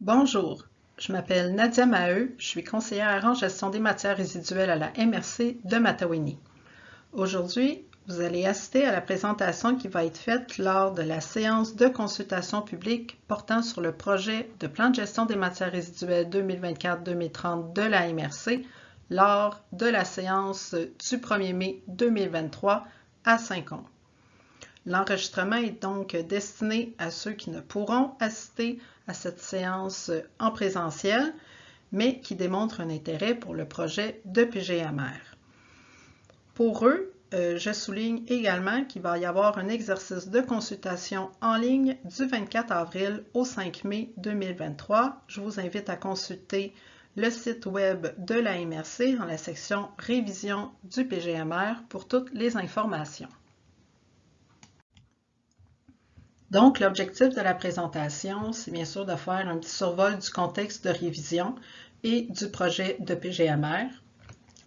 Bonjour, je m'appelle Nadia Maheu, je suis conseillère en gestion des matières résiduelles à la MRC de Matawini. Aujourd'hui, vous allez assister à la présentation qui va être faite lors de la séance de consultation publique portant sur le projet de plan de gestion des matières résiduelles 2024-2030 de la MRC lors de la séance du 1er mai 2023 à Saint-Combe. L'enregistrement est donc destiné à ceux qui ne pourront assister à cette séance en présentiel, mais qui démontrent un intérêt pour le projet de PGMR. Pour eux, euh, je souligne également qu'il va y avoir un exercice de consultation en ligne du 24 avril au 5 mai 2023. Je vous invite à consulter le site web de la MRC dans la section Révision du PGMR pour toutes les informations. Donc, l'objectif de la présentation, c'est bien sûr de faire un petit survol du contexte de révision et du projet de PGMR.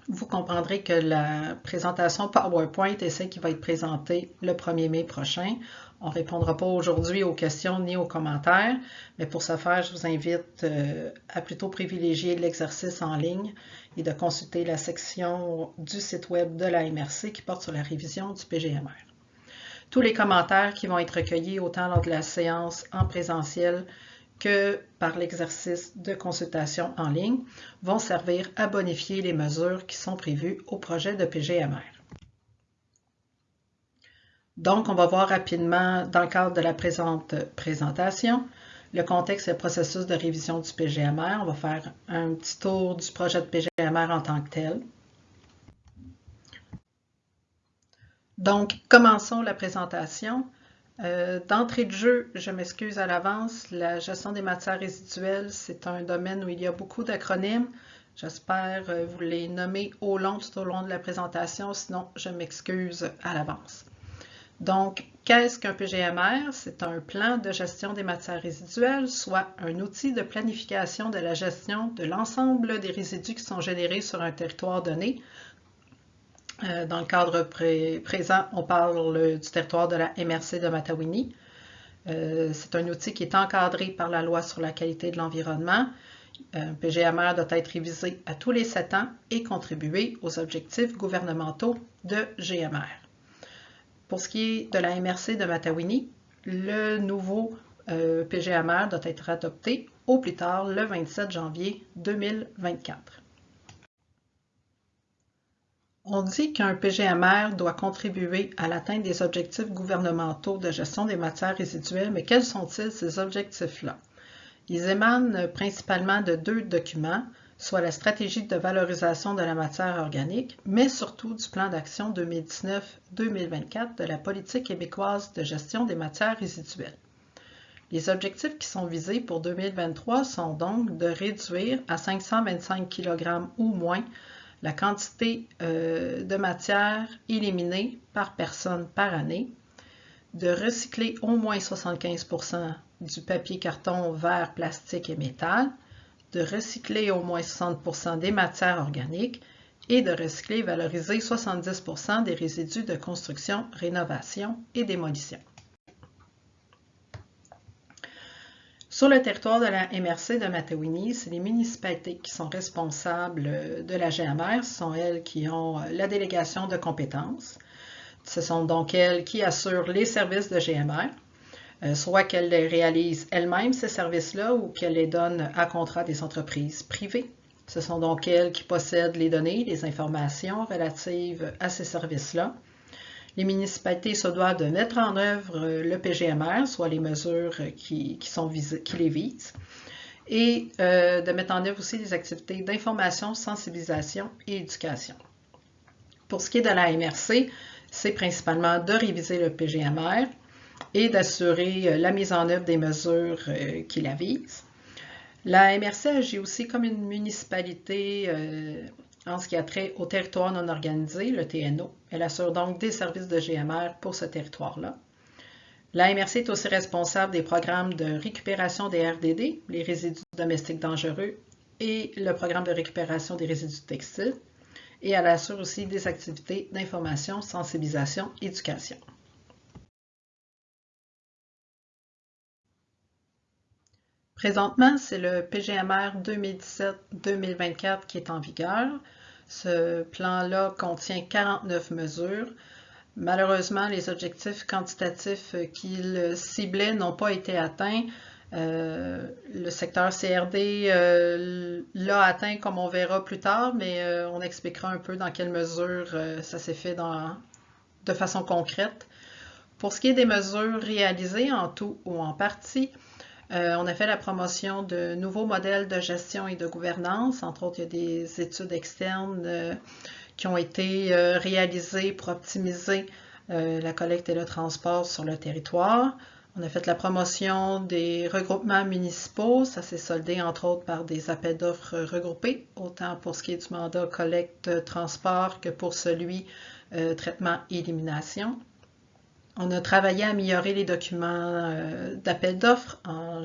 Vous comprendrez que la présentation PowerPoint est celle qui va être présentée le 1er mai prochain. On ne répondra pas aujourd'hui aux questions ni aux commentaires, mais pour ce faire, je vous invite euh, à plutôt privilégier l'exercice en ligne et de consulter la section du site web de la MRC qui porte sur la révision du PGMR. Tous les commentaires qui vont être recueillis autant lors de la séance en présentiel que par l'exercice de consultation en ligne vont servir à bonifier les mesures qui sont prévues au projet de PGMR. Donc, on va voir rapidement, dans le cadre de la présente présentation, le contexte et le processus de révision du PGMR. On va faire un petit tour du projet de PGMR en tant que tel. Donc, commençons la présentation. Euh, d'entrée de jeu, je m'excuse à l'avance, la gestion des matières résiduelles, c'est un domaine où il y a beaucoup d'acronymes. J'espère euh, vous les nommer au long, tout au long de la présentation, sinon je m'excuse à l'avance. Donc, qu'est-ce qu'un PGMR? C'est un plan de gestion des matières résiduelles, soit un outil de planification de la gestion de l'ensemble des résidus qui sont générés sur un territoire donné dans le cadre présent, on parle du territoire de la MRC de Matawini. Euh, c'est un outil qui est encadré par la loi sur la qualité de l'environnement. Un PGMR doit être révisé à tous les sept ans et contribuer aux objectifs gouvernementaux de GMR. Pour ce qui est de la MRC de Matawini, le nouveau euh, PGMR doit être adopté au plus tard le 27 janvier 2024. On dit qu'un PGMR doit contribuer à l'atteinte des objectifs gouvernementaux de gestion des matières résiduelles, mais quels sont-ils ces objectifs-là? Ils émanent principalement de deux documents, soit la stratégie de valorisation de la matière organique, mais surtout du plan d'action 2019-2024 de la politique québécoise de gestion des matières résiduelles. Les objectifs qui sont visés pour 2023 sont donc de réduire à 525 kg ou moins la quantité euh, de matière éliminée par personne par année, de recycler au moins 75% du papier, carton, verre, plastique et métal, de recycler au moins 60% des matières organiques et de recycler et valoriser 70% des résidus de construction, rénovation et démolition. Sur le territoire de la MRC de Matawini, c'est les municipalités qui sont responsables de la GMR. Ce sont elles qui ont euh, la délégation de compétences. Ce sont donc elles qui assurent les services de GMR, euh, soit qu'elles les réalisent elles-mêmes, ces services-là, ou qu'elles les donnent à contrat des entreprises privées. Ce sont donc elles qui possèdent les données, les informations relatives à ces services-là les municipalités se doivent de mettre en œuvre euh, le PGMR, soit les mesures qui, sont qui les visent, et euh, de mettre en œuvre aussi des activités d'information, sensibilisation et éducation. Pour ce qui est de la MRC, c'est principalement de réviser le PGMR et d'assurer euh, la mise en œuvre des mesures qui la visent. La MRC agit aussi comme une municipalité en ce qui a trait au territoire non organisé, le TNO. Elle assure donc des services de GMR pour ce territoire-là. La MRC est aussi responsable des programmes de récupération des RDD, les résidus domestiques dangereux, et le programme de récupération des résidus textiles. Et elle assure aussi des activités d'information, sensibilisation, éducation. Présentement, c'est le PGMR 2017-2024 qui est en vigueur. Ce plan-là contient 49 mesures. Malheureusement, les objectifs quantitatifs qu'il ciblait n'ont pas été atteints. Euh, le secteur CRD euh, l'a atteint comme on verra plus tard, mais euh, on expliquera un peu dans quelle mesure ça s'est fait de façon concrète. Pour ce qui est des mesures réalisées en tout ou en partie, on a fait la promotion de nouveaux modèles de gestion et de gouvernance. Entre autres, il y a des études externes qui ont été réalisées pour optimiser la collecte et le transport sur le territoire. On a fait la promotion des regroupements municipaux. Ça s'est soldé entre autres par des appels d'offres regroupés, autant pour ce qui est du mandat collecte-transport que pour celui euh, traitement-élimination. On a travaillé à améliorer les documents euh, d'appel d'offres en,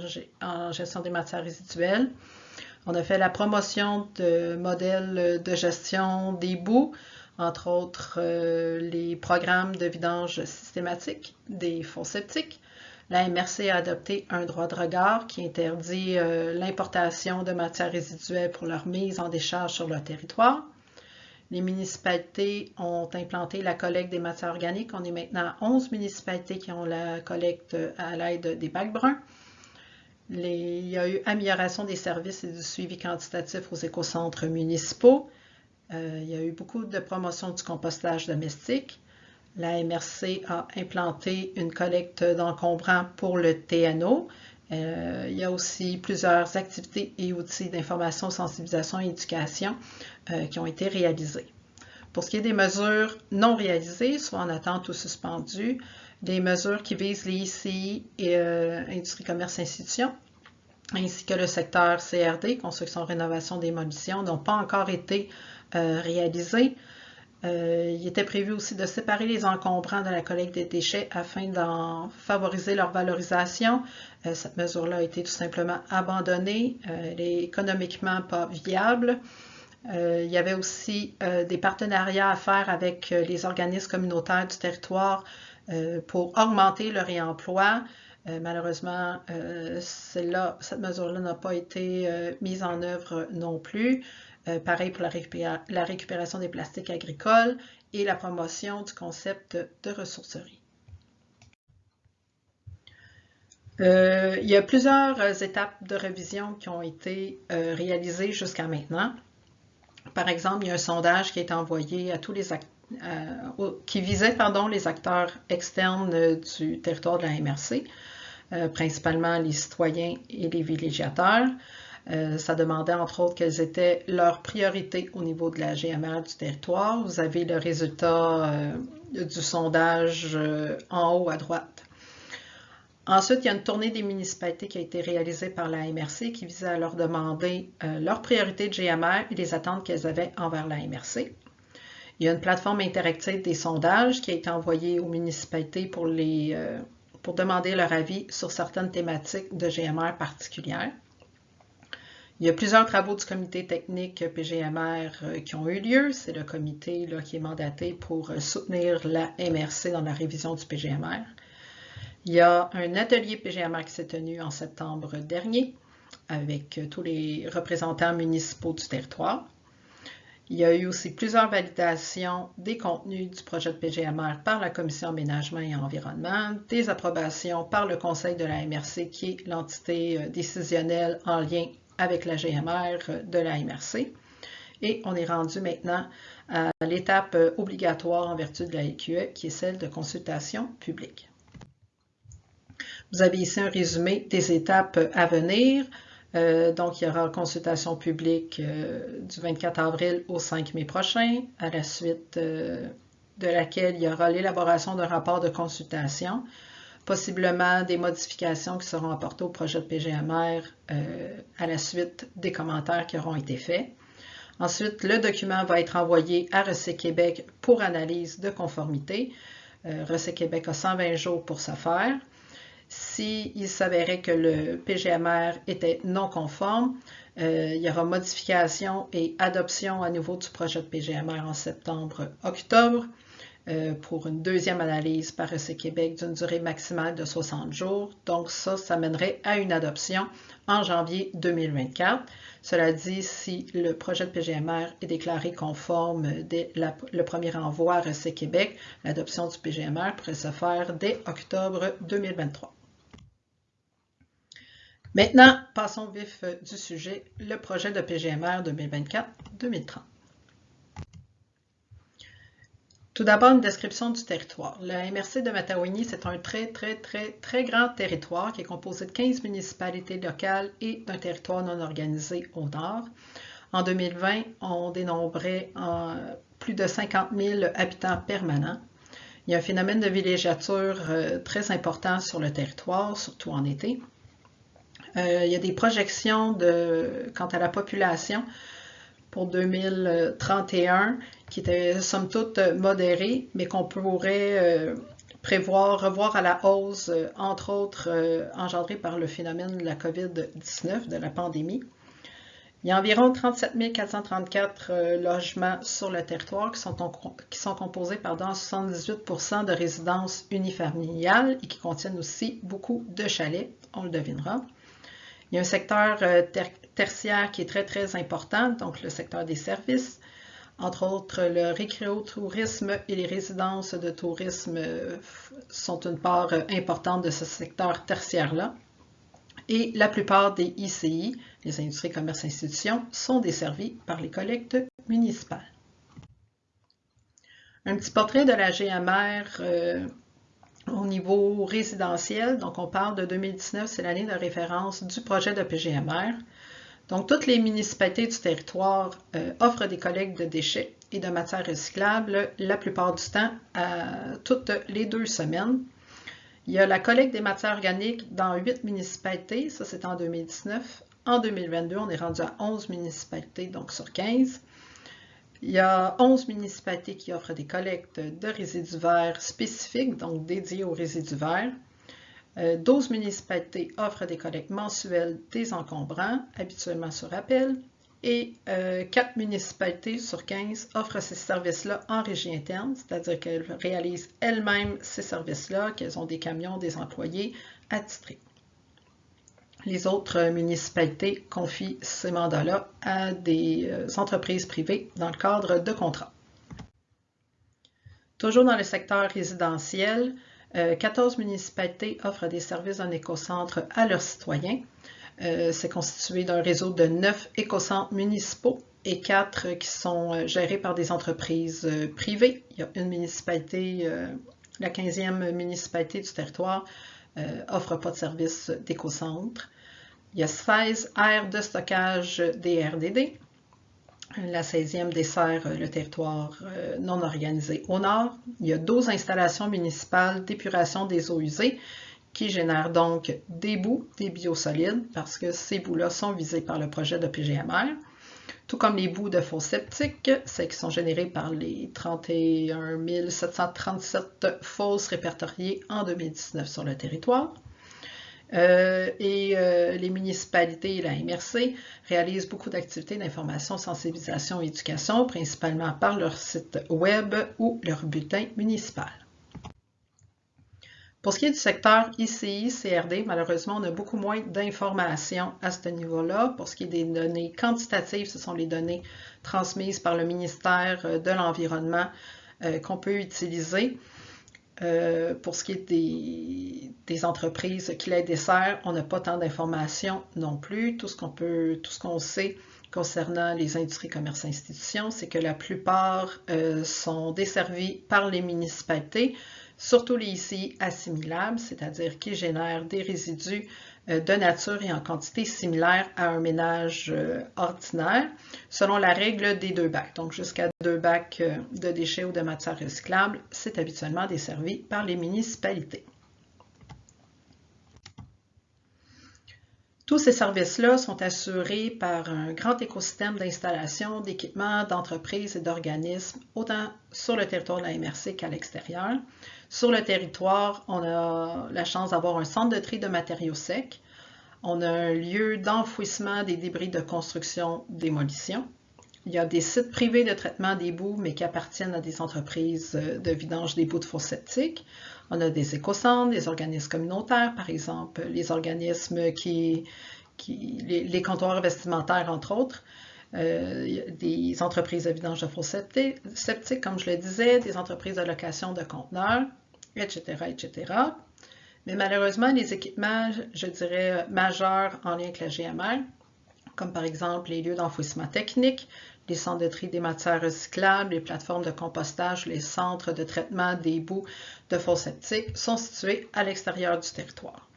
gestion des matières résiduelles. On a fait la promotion de modèles de gestion des bouts, entre autres euh, les programmes de vidange systématique des fonds septiques, la MRC a adopté un droit de regard qui interdit euh, l'importation de matières résiduelles pour leur mise en décharge sur leur territoire. Les municipalités ont implanté la collecte des matières organiques. On est maintenant à 11 municipalités qui ont la collecte à l'aide des bacs bruns. il y a eu amélioration des services et du suivi quantitatif aux écocentres municipaux. Euh, il y a eu beaucoup de promotion du compostage domestique. La MRC a implanté une collecte d'encombrants pour le TNO. Euh, il y a aussi plusieurs activités et outils d'information, sensibilisation et éducation euh, qui ont été réalisés. Pour ce qui est des mesures non réalisées, soit en attente ou suspendues, des mesures qui visent les ICI et euh, Industrie, Commerce, Institutions, ainsi que le secteur CRD, Construction, Rénovation, Démolition, n'ont pas encore été réalisées. Euh, il était prévu aussi de séparer les encombrants de la collecte des déchets afin d'en favoriser leur valorisation. Euh, cette mesure-là a été tout simplement abandonnée. Euh, elle est économiquement pas viable. il y avait aussi des partenariats à faire avec les organismes communautaires du territoire pour augmenter le réemploi. malheureusement, cette mesure-là n'a pas été mise en œuvre non plus. Euh, pareil pour la, récupération des plastiques agricoles et la promotion du concept de ressourcerie. Euh, il y a plusieurs étapes de révision qui ont été euh, réalisées jusqu'à maintenant. Par exemple, il y a un sondage qui été envoyé à tous les qui visait pardon, les acteurs externes du territoire de la MRC, principalement les citoyens et les villégiateurs. Euh, ça demandait entre autres quelles étaient leurs priorités au niveau de la GMR du territoire. Vous avez le résultat euh, du sondage euh, en haut à droite. Ensuite, il y a une tournée des municipalités qui a été réalisée par la MRC qui visait à leur demander leurs priorités de GMR et les attentes qu'elles avaient envers la MRC. Il y a une plateforme interactive des sondages qui a été envoyée aux municipalités pour, pour demander leur avis sur certaines thématiques de GMR particulières. Il y a plusieurs travaux du comité technique PGMR euh, qui ont eu lieu. C'est le comité qui est mandaté pour euh, soutenir la MRC dans la révision du PGMR. Il y a un atelier PGMR qui s'est tenu en septembre dernier avec euh, tous les représentants municipaux du territoire. Il y a eu aussi plusieurs validations des contenus du projet de PGMR par la Commission aménagement et environnement, des approbations par le Conseil de la MRC qui est l'entité décisionnelle en lien avec la GMR de la MRC. Et on est rendu maintenant à l'étape obligatoire en vertu de la EQE, qui est celle de consultation publique. Vous avez ici un résumé des étapes à venir. Euh, donc, il y aura consultation publique euh, du 24 avril au 5 mai prochain, à la suite euh, de laquelle il y aura l'élaboration d'un rapport de consultation possiblement des modifications qui seront apportées au projet de PGMR euh, à la suite des commentaires qui auront été faits. Ensuite, le document va être envoyé à Recé Québec pour analyse de conformité. Euh, Québec a 120 jours pour ce faire. S'il s'avérait que le PGMR était non conforme, euh, il y aura modification et adoption à nouveau du projet de PGMR en septembre-octobre. Euh, pour une deuxième analyse par EC Québec d'une durée maximale de 60 jours. Donc ça, ça mènerait à une adoption en janvier 2024. Cela dit, si le projet de PGMR est déclaré conforme dès le premier envoi à EC Québec, l'adoption du PGMR pourrait se faire dès octobre 2023. Maintenant, passons vif du sujet, le projet de PGMR 2024-2030. Tout d'abord, une description du territoire. La MRC de Matawini, c'est un très, très, très, très grand territoire qui est composé de 15 municipalités locales et d'un territoire non organisé au nord. En 2020, on dénombrait plus de 50 000 habitants permanents. Il y a un phénomène de villégiature euh, très important sur le territoire, surtout en été. Euh, il y a des projections quant à la population pour 2031 qui étaient somme toute modérées, mais qu'on pourrait euh, prévoir, revoir à la hausse, euh, entre autres engendrées par le phénomène de la COVID-19, de la pandémie. Il y a environ 37 434 logements sur le territoire qui sont, qui sont composés par 78 de résidences unifamiliales et qui contiennent aussi beaucoup de chalets, on le devinera. Il y a un secteur euh, tertiaire qui est très, très important, donc le secteur des services, entre autres le récréotourisme et les résidences de tourisme euh, sont une part euh, importante de ce secteur tertiaire-là. Et la plupart des ICI, les industries, commerces, institutions, sont desservis par les collectes municipales. Un petit portrait de la GMR au niveau résidentiel, donc on parle de 2019, c'est l'année de référence du projet de PGMR. Donc, toutes les municipalités du territoire euh, offrent des collectes de déchets et de matières recyclables la plupart du temps, toutes les deux semaines. Il y a la collecte des matières organiques dans huit municipalités, ça c'est en 2019. En 2022, on est rendu à 11 municipalités, donc sur 15. Il y a 11 municipalités qui offrent des collectes de résidus verts spécifiques, donc dédiés aux résidus verts. 12 euh, municipalités offrent des collectes mensuelles des encombrants, habituellement sur appel. Et 4 euh, municipalités sur 15 offrent ces services-là en régie interne, c'est-à-dire qu'elles réalisent elles-mêmes ces services-là, qu'elles ont des camions, des employés attitrés les autres municipalités confient ces mandats-là à des euh, entreprises privées dans le cadre de contrats. Toujours dans le secteur résidentiel, 14 euh, municipalités offrent des services d'un écocentre à leurs citoyens. Euh, c'est constitué d'un réseau de 9 écocentres municipaux et 4 qui sont gérés par des entreprises privées. Il y a une municipalité, la 15e municipalité du territoire, offre pas de service d'écocentre. Il y a 16 aires de stockage des RDD. La 16e dessert le territoire euh, non organisé au nord. Il y a 12 installations municipales d'épuration des eaux usées qui génèrent donc des bouts, des biosolides, parce que ces bouts-là sont visés par le projet de PGMR, tout comme les bouts de faux septiques, ceux qui sont générés par les 31 737 fosses répertoriées en 2019 sur le territoire. Euh, et euh, les municipalités et la MRC réalisent beaucoup d'activités d'information, sensibilisation et éducation, principalement par leur site web ou leur bulletin municipal. Pour ce qui est du secteur ICI, CRD, malheureusement, on a beaucoup moins d'informations à ce niveau-là. Pour ce qui est des données quantitatives, ce sont les données transmises par le ministère de l'Environnement euh, qu'on peut utiliser. Euh, pour ce qui est des, entreprises qui les desserrent, on n'a pas tant d'informations non plus. Tout ce qu'on peut, tout ce qu'on sait concernant les industries, commerces, institutions, c'est que la plupart euh, sont desservies par les municipalités, surtout les ICI assimilables, c'est-à-dire qui génèrent des résidus de nature et en quantité similaire à un ménage euh, ordinaire, selon la règle des deux bacs. Donc, jusqu'à deux bacs euh, de déchets ou de matières recyclables, c'est habituellement desservi par les municipalités. Tous ces services-là sont assurés par un grand écosystème d'installations, d'équipements, d'entreprises et d'organismes, autant sur le territoire de la MRC qu'à l'extérieur. Sur le territoire, on a la chance d'avoir un centre de tri de matériaux secs. On a un lieu d'enfouissement des débris de construction-démolition. Il y a des sites privés de traitement des boues, mais qui appartiennent à des entreprises de vidange des boues de fours septiques. On a des écocentres, des organismes communautaires, par exemple, les organismes qui, les, comptoirs vestimentaires, entre autres. Euh, des entreprises de vidange de fours septiques, comme je le disais, des entreprises de location de conteneurs, etc., etc. Mais malheureusement, les équipements, je dirais, majeurs en lien avec la GMR, comme par exemple les lieux d'enfouissement technique, les centres de tri des matières recyclables, les plateformes de compostage, les centres de traitement des boues de fours septiques sont situés à l'extérieur du territoire.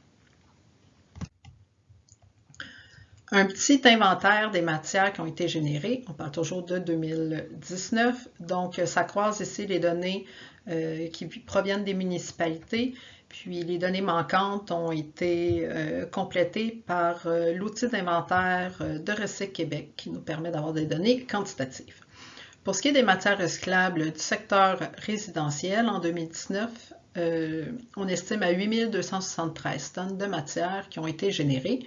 Un petit inventaire des matières qui ont été générées, on parle toujours de 2019, donc ça croise ici les données euh, qui proviennent des municipalités puis les données manquantes ont été euh, complétées par euh, l'outil d'inventaire euh, de Recyc Québec qui nous permet d'avoir des données quantitatives. Pour ce qui est des matières recyclables du secteur résidentiel, en 2019, on estime à 8273 tonnes de matières qui ont été générées,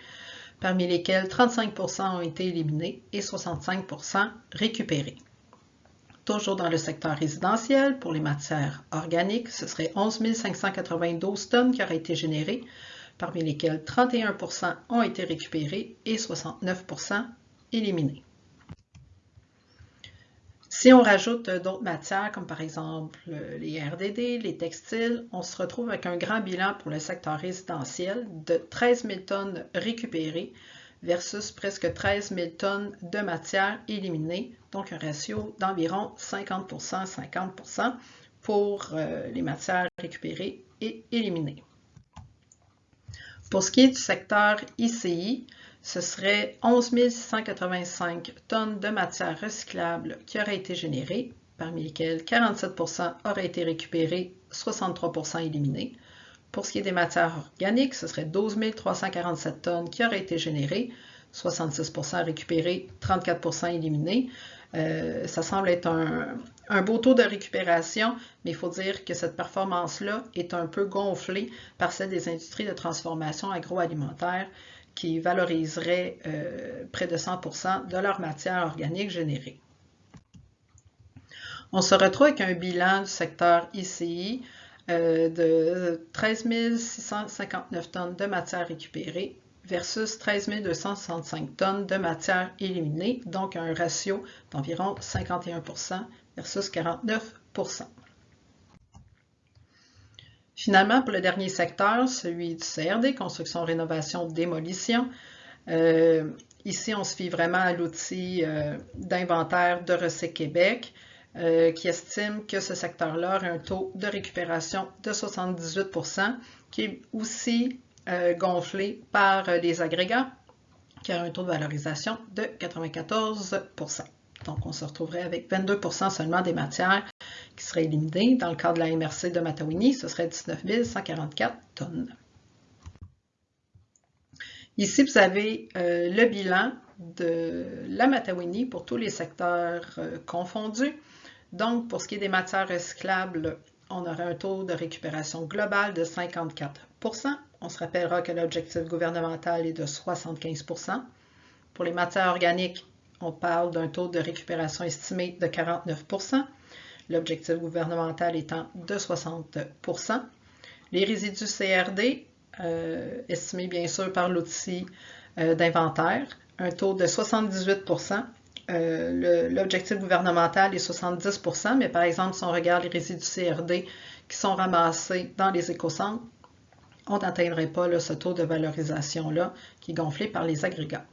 parmi lesquelles 35% ont été éliminées et 65% récupérées. Toujours dans le secteur résidentiel, pour les matières organiques, ce serait 11 592 tonnes qui auraient été générées, parmi lesquelles 31% ont été récupérées et 69% éliminés. Si on rajoute d'autres matières, comme par exemple les RDD, les textiles, on se retrouve avec un grand bilan pour le secteur résidentiel de 13 000 tonnes récupérées versus presque 13 000 tonnes de matière éliminée, donc un ratio d'environ 50% 50% pour euh, les matières récupérées et éliminées. Pour ce qui est du secteur ICI, ce serait 11 685 tonnes de matière recyclable qui auraient été générées, parmi lesquelles 47% auraient été récupérées, 63% éliminées. Pour ce qui est des matières organiques, ce serait 12 347 tonnes qui auraient été générées, 66% récupérées, 34% éliminées. Euh, ça semble être un, beau taux de récupération, mais il faut dire que cette performance-là est un peu gonflée par celle des industries de transformation agroalimentaire qui valoriseraient euh, près de 100% de leur matière organique générée. On se retrouve avec un bilan du secteur ICI euh, de 13 659 tonnes de matière récupérée versus 13 265 tonnes de matière éliminée, donc un ratio d'environ 51% versus 49% Finalement, pour le dernier secteur, celui du CRD, construction, rénovation, démolition, euh, ici, on se fie vraiment à l'outil euh, d'inventaire de Recyc Québec. Euh, qui estime que ce secteur-là a un taux de récupération de 78% qui est aussi euh, gonflé par euh, les agrégats, qui a un taux de valorisation de 94% Donc, on se retrouverait avec 22% seulement des matières qui seraient éliminées. Dans le cadre de la MRC de Matawini, ce serait 19 144 tonnes. Ici, vous avez le bilan de la Matawini pour tous les secteurs confondus. Donc, pour ce qui est des matières recyclables, on aurait un taux de récupération global de 54% On se rappellera que l'objectif gouvernemental est de 75% Pour les matières organiques, on parle d'un taux de récupération estimé de 49% l'objectif gouvernemental étant de 60% Les résidus CRD, euh, estimés bien sûr par l'outil euh, d'inventaire, un taux de 78 euh, l'objectif gouvernemental est 70% mais par exemple, si on regarde les résidus CRD qui sont ramassés dans les écocentres, on n'atteindrait pas ce taux de valorisation-là qui est gonflé par les agrégats.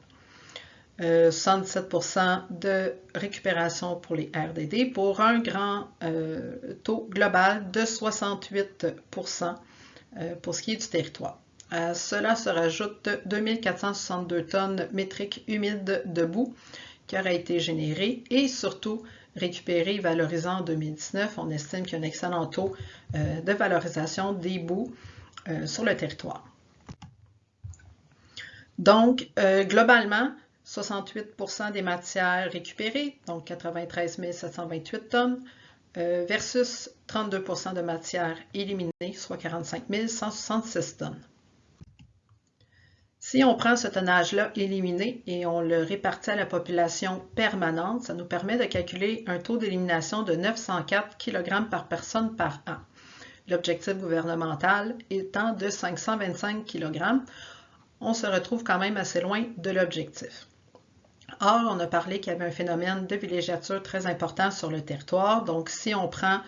77% euh, de récupération pour les RDD pour un grand euh, taux global de 68% pour ce qui est du territoire. À cela se rajoute 2462 tonnes métriques humides de boue qui aurait été généré et surtout récupéré et valorisé en 2019. On estime qu'il y a un excellent taux euh, de valorisation des bouts euh, sur le territoire. Donc, euh, globalement, 68% des matières récupérées, donc 93 728 tonnes, versus 32% de matières éliminées, soit 45 166 tonnes. Si on prend ce tonnage-là éliminé et on le répartit à la population permanente, ça nous permet de calculer un taux d'élimination de 904 kg par personne par an. L'objectif gouvernemental étant de 525 kg, on se retrouve quand même assez loin de l'objectif. Or, on a parlé qu'il y avait un phénomène de villégiature très important sur le territoire. Donc, si on prend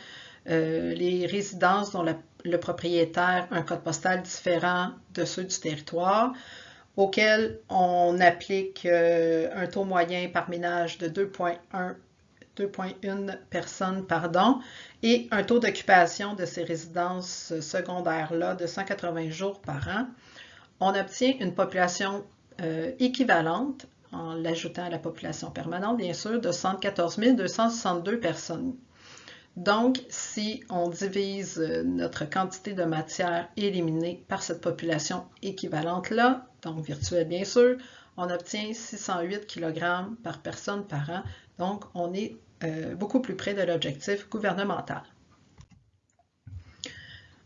euh, les résidences dont le propriétaire a un code postal différent de ceux du territoire, auquel on applique euh, un taux moyen par ménage de 2,1 2,1 personnes pardon, et un taux d'occupation de ces résidences secondaires-là de 180 jours par an, on obtient une population euh, équivalente, en l'ajoutant à la population permanente, bien sûr, de 114 262 personnes. Donc, si on divise euh, notre quantité de matière éliminée par cette population équivalente-là, donc virtuelle bien sûr, on obtient 608 kg par personne par an. Donc, on est euh, beaucoup plus près de l'objectif gouvernemental.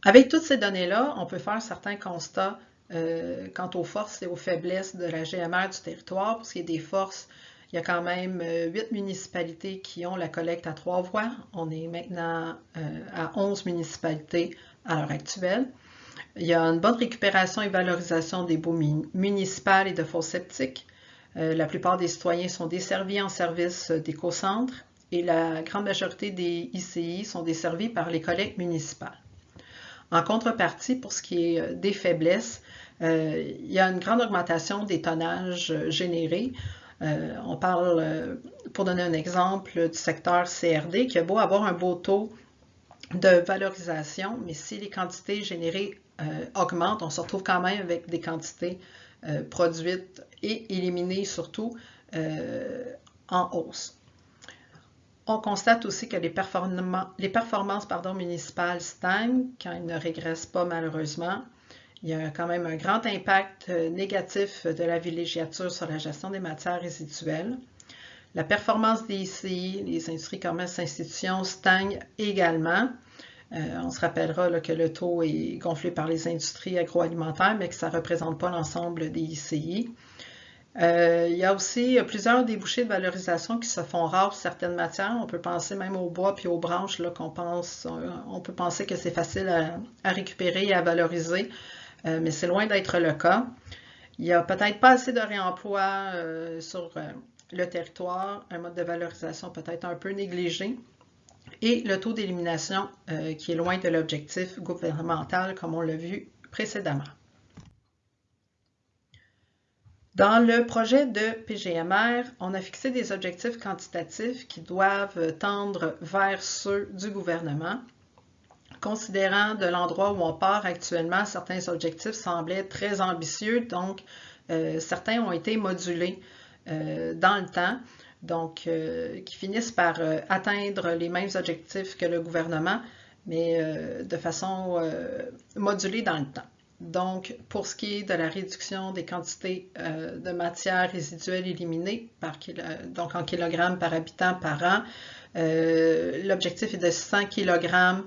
Avec toutes ces données-là, on peut faire certains constats euh, quant aux forces et aux faiblesses de la GMR du territoire. Pour ce qui est des forces, il y a quand même euh, huit municipalités qui ont la collecte à trois voies. On est maintenant à 11 municipalités à l'heure actuelle. Il y a une bonne récupération et valorisation des baux municipales et de fosses septiques. Euh, la plupart des citoyens sont desservis en service d'éco-centre et la grande majorité des ICI sont desservis par les collectes municipales. En contrepartie, pour ce qui est euh, des faiblesses, euh, il y a une grande augmentation des tonnages générés. On parle, pour donner un exemple, du secteur CRD qui a beau avoir un beau taux de valorisation, mais si les quantités générées euh, augmente, on se retrouve quand même avec des quantités euh, produites et éliminées surtout euh, en hausse. On constate aussi que les, performances municipales stagnent quand ils ne régressent pas malheureusement. Il y a quand même un grand impact négatif de la villégiature sur la gestion des matières résiduelles. La performance des ICI, les industries, commerces, institutions, stagne également. Euh, on se rappellera que le taux est gonflé par les industries agroalimentaires, mais que ça ne représente pas l'ensemble des ICI. Euh, il y a aussi plusieurs débouchés de valorisation qui se font rares pour certaines matières. On peut penser même au bois puis aux branches qu'on pense. On peut penser que c'est facile à, récupérer et à valoriser, euh, mais c'est loin d'être le cas. Il n'y a peut-être pas assez de réemploi sur le territoire, un mode de valorisation peut-être un peu négligé et le taux d'élimination euh, qui est loin de l'objectif gouvernemental comme on l'a vu précédemment. Dans le projet de PGMR, on a fixé des objectifs quantitatifs qui doivent tendre vers ceux du gouvernement. Considérant de l'endroit où on part actuellement, certains objectifs semblaient très ambitieux, donc euh, certains ont été modulés euh, dans le temps donc euh, qui finissent par atteindre les mêmes objectifs que le gouvernement, mais de façon modulée dans le temps. Donc, pour ce qui est de la réduction des quantités de matières résiduelles éliminées par donc en kilogrammes par habitant par an, l'objectif est de 100 kg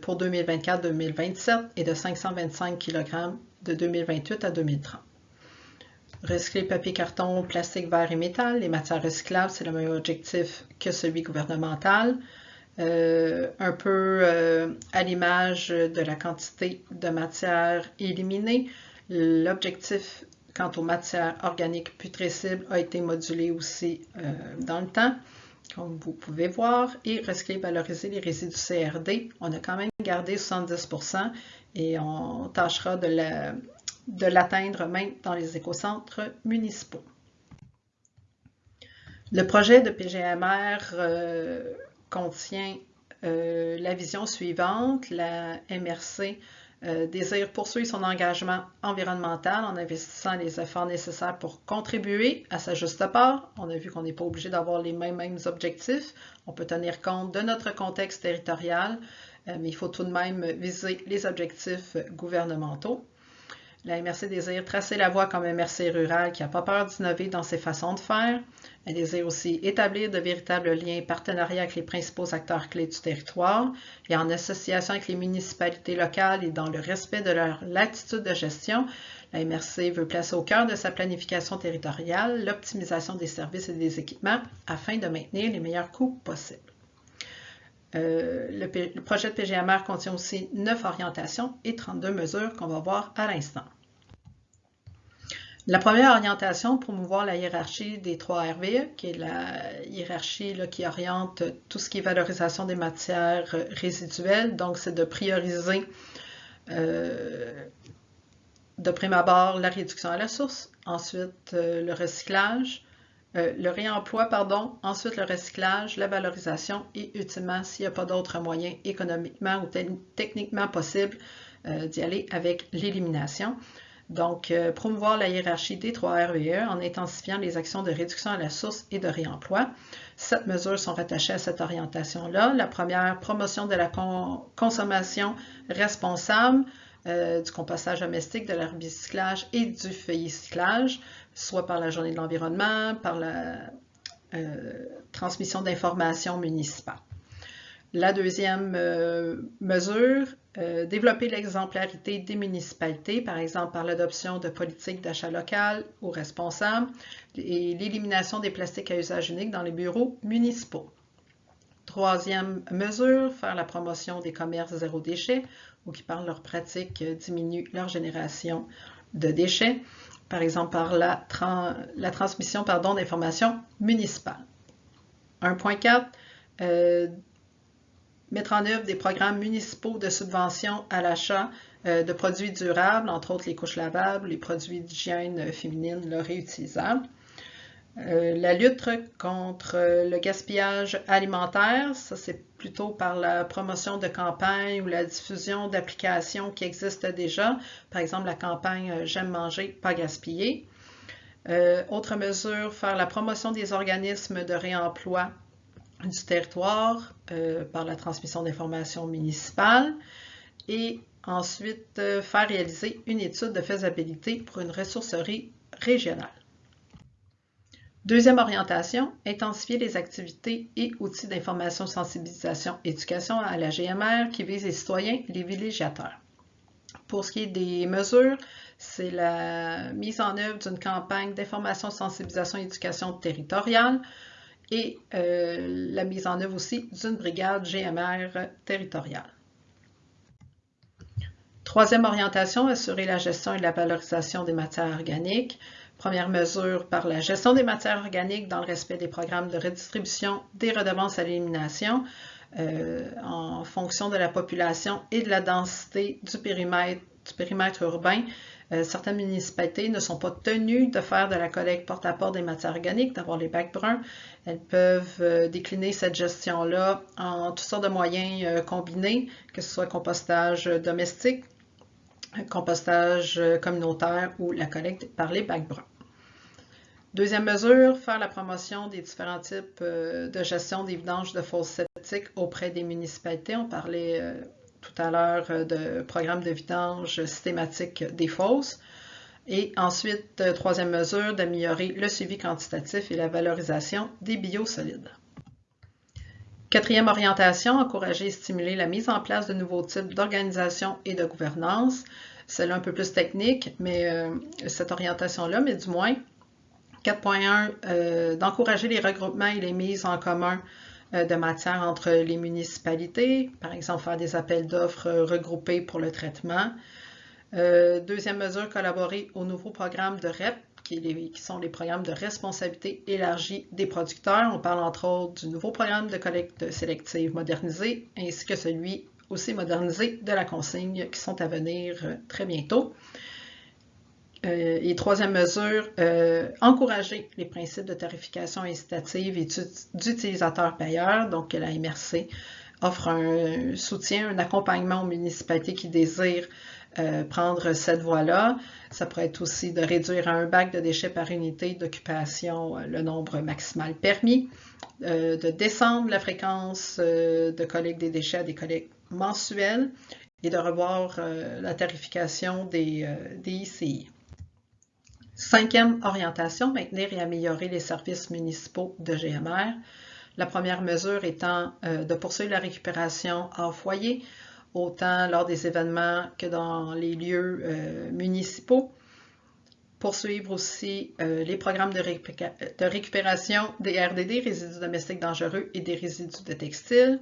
pour 2024-2027 et de 525 kg de 2028 à 2030. Recycler papier, carton, plastique, verre et métal. Les matières recyclables, c'est le même objectif que celui gouvernemental. Euh, un peu euh, à l'image de la quantité de matière éliminée. L'objectif quant aux matières organiques putrescibles a été modulé aussi euh, dans le temps, comme vous pouvez voir. Et recycler, valoriser les résidus CRD, on a quand même gardé 70% et on tâchera de la de l'atteindre même dans les écocentres municipaux. Le projet de PGMR euh, contient euh, la vision suivante. La MRC euh, désire poursuivre son engagement environnemental en investissant les efforts nécessaires pour contribuer à sa juste part. On a vu qu'on n'est pas obligé d'avoir les mêmes, mêmes objectifs. On peut tenir compte de notre contexte territorial, mais il faut tout de même viser les objectifs gouvernementaux. La MRC désire tracer la voie comme MRC rural qui n'a pas peur d'innover dans ses façons de faire. Elle désire aussi établir de véritables liens partenariats avec les principaux acteurs clés du territoire et en association avec les municipalités locales et dans le respect de leur latitude de gestion. La MRC veut placer au cœur de sa planification territoriale l'optimisation des services et des équipements afin de maintenir les meilleurs coûts possibles. Euh, le, projet de PGMR contient aussi 9 orientations et 32 mesures qu'on va voir à l'instant. La première orientation, promouvoir la hiérarchie des trois RVE, qui est la hiérarchie qui oriente tout ce qui est valorisation des matières résiduelles. Donc, c'est de prioriser euh, de prime abord la réduction à la source, ensuite euh, le recyclage, euh, le réemploi, pardon, ensuite le recyclage, la valorisation et ultimement, s'il n'y a pas d'autres moyens économiquement ou techniquement possibles d'y aller avec l'élimination. Donc, euh, promouvoir la hiérarchie des trois RVE en intensifiant les actions de réduction à la source et de réemploi. Sept mesures sont rattachées à cette orientation-là. La première, promotion de la consommation responsable, euh, du compostage domestique, de l'herbicyclage et du feuillicyclage, soit par la journée de l'environnement, par la euh, transmission d'informations municipales. La deuxième euh, mesure, euh, développer l'exemplarité des municipalités, par exemple par l'adoption de politiques d'achat local ou responsables et l'élimination des plastiques à usage unique dans les bureaux municipaux. Troisième mesure, faire la promotion des commerces zéro déchet ou qui par leurs pratiques diminuent leur génération de déchets, par exemple par la, transmission d'informations municipales. 1.4, mettre en œuvre des programmes municipaux de subvention à l'achat euh, de produits durables, entre autres les couches lavables, les produits d'hygiène féminine réutilisables. Euh, la lutte contre le gaspillage alimentaire, ça c'est plutôt par la promotion de campagnes ou la diffusion d'applications qui existent déjà, par exemple la campagne euh, J'aime manger, pas gaspiller. autre mesure, faire la promotion des organismes de réemploi du territoire euh, par la transmission d'informations municipales et ensuite euh, faire réaliser une étude de faisabilité pour une ressourcerie régionale. Deuxième orientation, intensifier les activités et outils d'information, sensibilisation, éducation à la GMR qui visent les citoyens et les villégiateurs. Pour ce qui est des mesures, c'est la mise en œuvre d'une campagne d'information, sensibilisation éducation territoriale et euh, la mise en œuvre aussi d'une brigade GMR territoriale. Troisième orientation, assurer la gestion et la valorisation des matières organiques. Première mesure par la gestion des matières organiques dans le respect des programmes de redistribution des redevances à l'élimination euh, en fonction de la population et de la densité du périmètre, du périmètre urbain. Euh, certaines municipalités ne sont pas tenues de faire de la collecte porte-à-porte des matières organiques, d'avoir les bacs bruns. Elles peuvent euh, décliner cette gestion-là en toutes sortes de moyens euh, combinés, que ce soit compostage domestique, compostage communautaire ou la collecte par les bacs bruns. Deuxième mesure, faire la promotion des différents types de gestion des vidanges de fosses septiques auprès des municipalités. On parlait tout à l'heure euh, de programme de vidange systématique des fosses. Et ensuite, euh, troisième mesure, d'améliorer le suivi quantitatif et la valorisation des biosolides. Quatrième orientation, encourager et stimuler la mise en place de nouveaux types d'organisation et de gouvernance. C'est un peu plus technique, mais euh, cette orientation-là, mais du moins. 4.1, d'encourager les regroupements et les mises en commun de matière entre les municipalités, par exemple faire des appels d'offres regroupés pour le traitement. Euh, deuxième mesure, collaborer au nouveau programme de REP, qui, sont les programmes de responsabilité élargie des producteurs. On parle entre autres du nouveau programme de collecte sélective modernisé, ainsi que celui aussi modernisé de la consigne qui sont à venir euh, très bientôt. Euh, et troisième mesure, euh, encourager les principes de tarification incitative et d'utilisateur-payeur, donc la MRC offre un soutien, un accompagnement aux municipalités qui désirent euh, prendre cette voie-là. Ça pourrait être aussi de réduire à un bac de déchets par unité d'occupation le nombre maximal permis, de descendre la fréquence de collecte des déchets à des collectes mensuelles et de revoir la tarification des, des ICI. Cinquième orientation, maintenir et améliorer les services municipaux de GMR. La première mesure étant de poursuivre la récupération hors foyer, autant lors des événements que dans les lieux municipaux poursuivre aussi euh, les programmes de, récupération des RDD, résidus domestiques dangereux et des résidus de textiles,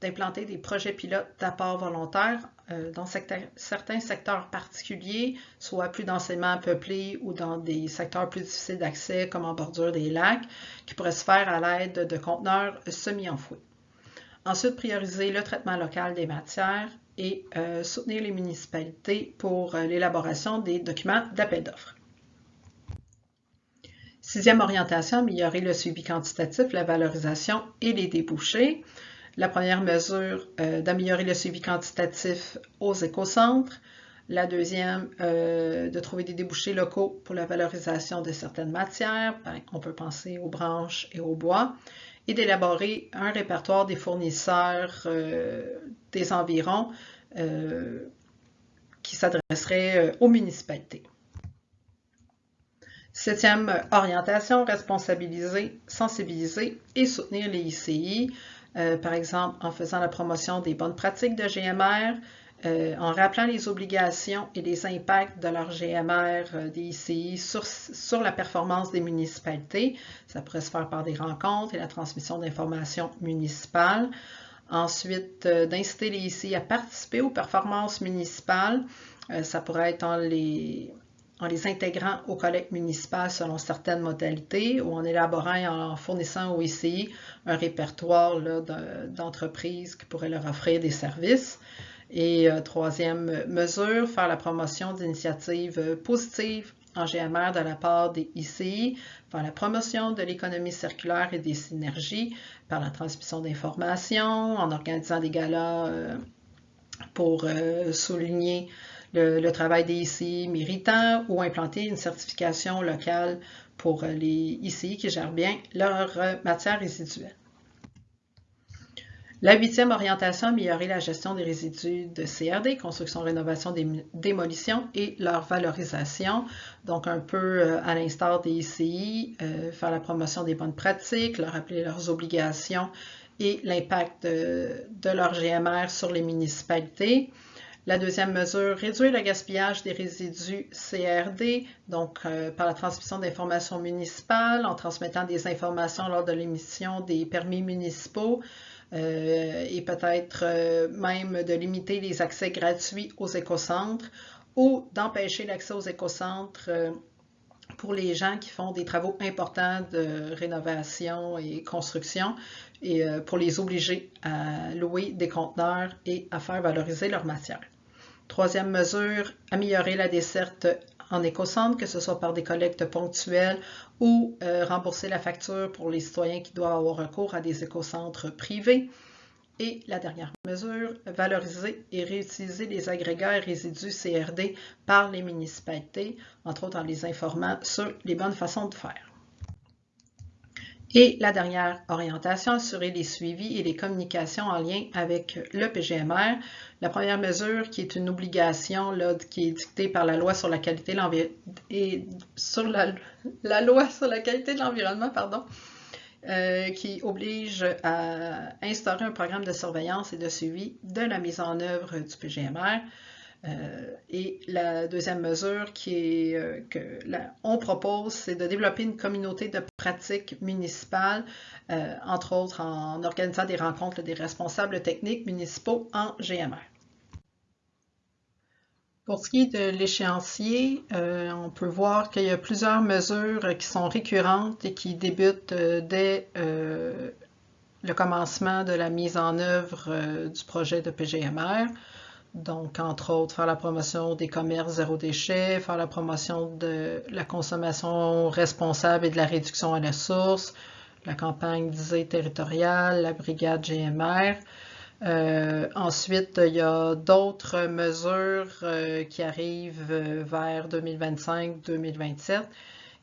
d'implanter des projets pilotes d'apport volontaire euh, dans certains secteurs particuliers, soit plus densément peuplés ou dans des secteurs plus difficiles d'accès comme en bordure des lacs, qui pourraient se faire à l'aide de conteneurs semi-enfouis. Ensuite, prioriser le traitement local des matières et euh, soutenir les municipalités pour l'élaboration des documents d'appel d'offres. Sixième orientation, améliorer le suivi quantitatif, la valorisation et les débouchés. La première mesure, euh, d'améliorer le suivi quantitatif aux écocentres. La deuxième, euh, de trouver des débouchés locaux pour la valorisation de certaines matières. Ben, on peut penser aux branches et aux bois. Et d'élaborer un répertoire des fournisseurs euh, des environs qui s'adresserait aux municipalités. Septième orientation, responsabiliser, sensibiliser et soutenir les ICI, euh, par exemple en faisant la promotion des bonnes pratiques de GMR, euh, en rappelant les obligations et les impacts de leur GMR euh, des ICI sur, sur, la performance des municipalités. Ça pourrait se faire par des rencontres et la transmission d'informations municipales. Ensuite, d'inciter les ICI à participer aux performances municipales. ça pourrait être en les en les intégrant aux collectes municipales selon certaines modalités ou en élaborant et en fournissant au ICI un répertoire d'entreprises qui pourraient leur offrir des services. Et euh, troisième mesure, faire la promotion d'initiatives positives en GMR de la part des ICI, faire la promotion de l'économie circulaire et des synergies par la transmission d'informations, en organisant des galas euh, pour euh, souligner le, travail des ICI méritants ou implanter une certification locale pour euh, les ICI qui gèrent bien leurs euh, matières résiduelles. La huitième orientation, améliorer la gestion des résidus de CRD, construction, rénovation, démolition et leur valorisation. Donc, un peu euh, à l'instar des ICI, faire la promotion des bonnes pratiques, leur rappeler leurs obligations et l'impact de, leur GMR sur les municipalités. La deuxième mesure, réduire le gaspillage des résidus CRD, donc euh, par la transmission d'informations municipales, en transmettant des informations lors de l'émission des permis municipaux euh, et peut-être euh, même de limiter les accès gratuits aux écocentres ou d'empêcher l'accès aux écocentres pour les gens qui font des travaux importants de rénovation et construction et pour les obliger à louer des conteneurs et à faire valoriser leur matière. Troisième mesure, améliorer la desserte en écocentre, que ce soit par des collectes ponctuelles ou euh, rembourser la facture pour les citoyens qui doivent avoir recours à des écocentres privés. Et la dernière mesure, valoriser et réutiliser les agrégats et résidus CRD par les municipalités, entre autres en les informant sur les bonnes façons de faire. Et la dernière orientation, assurer les suivis et les communications en lien avec le PGMR. La première mesure, qui est une obligation qui est dictée par la loi sur la qualité de l'environnement, sur la, loi sur la qualité de l'environnement, pardon, euh, qui oblige à instaurer un programme de surveillance et de suivi de la mise en œuvre du PGMR. Euh, et la deuxième mesure euh, que on propose, c'est de développer une communauté de pratiques municipales, euh, entre autres en organisant des rencontres des responsables techniques municipaux en GMR. Pour ce qui est de l'échéancier, on peut voir qu'il y a plusieurs mesures qui sont récurrentes et qui débutent dès le commencement de la mise en œuvre du projet de PGMR. Donc, entre autres, faire la promotion des commerces zéro déchet, faire la promotion de la consommation responsable et de la réduction à la source, la campagne disée territoriale, la brigade GMR. Euh, ensuite, il y a d'autres mesures euh, qui arrivent vers 2025-2027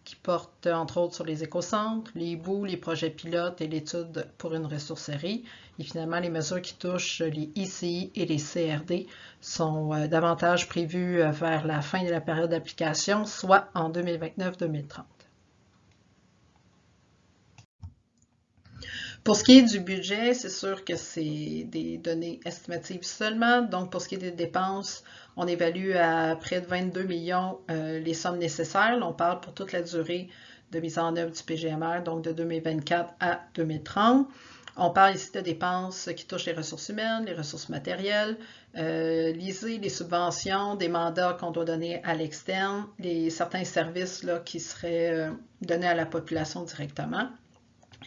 qui portent entre autres sur les écocentres, les bouts, les projets pilotes et l'étude pour une ressourcerie. Et finalement, les mesures qui touchent les ICI et les CRD sont euh, davantage prévues euh, vers la fin de la période d'application, soit en 2029-2030. Pour ce qui est du budget, c'est sûr que c'est des données estimatives seulement. Donc, pour ce qui est des dépenses, on évalue à près de 22 millions euh, les sommes nécessaires. on parle pour toute la durée de mise en œuvre du PGMR, donc de 2024 à 2030. On parle ici de dépenses qui touchent les ressources humaines, les ressources matérielles, euh, les subventions, des mandats qu'on doit donner à l'externe, certains services là, qui seraient euh, donnés à la population directement.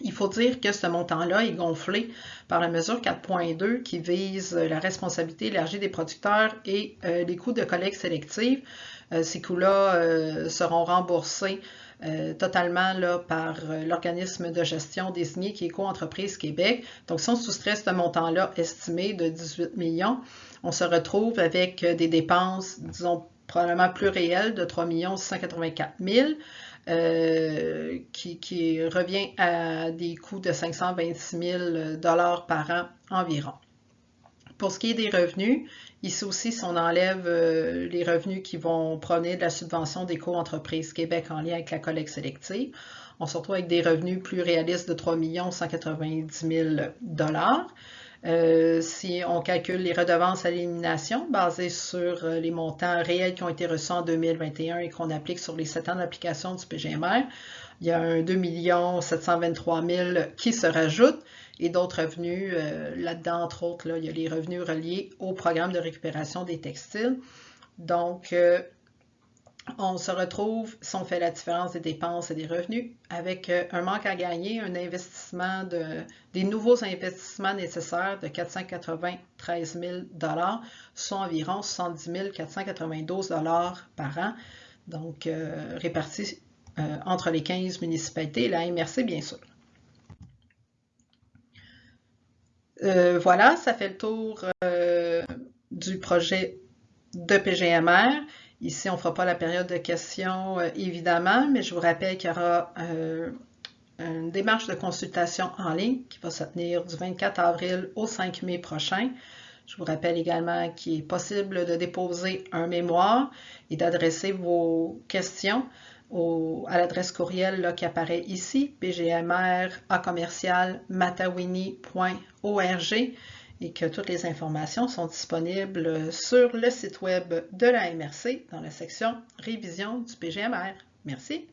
Il faut dire que ce montant-là est gonflé par la mesure 4.2 qui vise la responsabilité élargie des producteurs et euh, les coûts de collecte sélective. Euh, ces coûts-là euh, seront remboursés totalement par l'organisme de gestion désigné qui est Co-entreprise Québec. Donc, si on soustrait ce montant-là estimé de 18 millions, on se retrouve avec des dépenses, disons, probablement plus réelles de 3 684 000 euh, qui, revient à des coûts de 526 000 par an environ. Pour ce qui est des revenus, ici aussi, si on enlève euh, les revenus qui vont provenir de la subvention des co-entreprises Québec en lien avec la collecte sélective, on se retrouve avec des revenus plus réalistes de 3 190 000 euh, si on calcule les redevances à l'élimination basées sur euh, les montants réels qui ont été reçus en 2021 et qu'on applique sur les 7 ans d'application du PGMR, il y a un 2 723 000 qui se rajoutent et d'autres revenus. Euh, là-dedans, entre autres, il y a les revenus reliés au programme de récupération des textiles. Donc, on se retrouve, si on fait la différence des dépenses et des revenus, avec euh, un manque à gagner, un investissement de, des nouveaux investissements nécessaires de 493 000 soit environ 70 492 par an, donc euh, répartis euh, entre les 15 municipalités et la MRC, bien sûr. voilà, ça fait le tour du projet de PGMR. Ici, on ne fera pas la période de questions, euh, évidemment, mais je vous rappelle qu'il y aura euh, une démarche de consultation en ligne qui va se tenir du 24 avril au 5 mai prochain. Je vous rappelle également qu'il est possible de déposer un mémoire et d'adresser vos questions à l'adresse courriel qui apparaît ici, pgmr et que toutes les informations sont disponibles sur le site web de la MRC dans la section Révision du PGMR. Merci.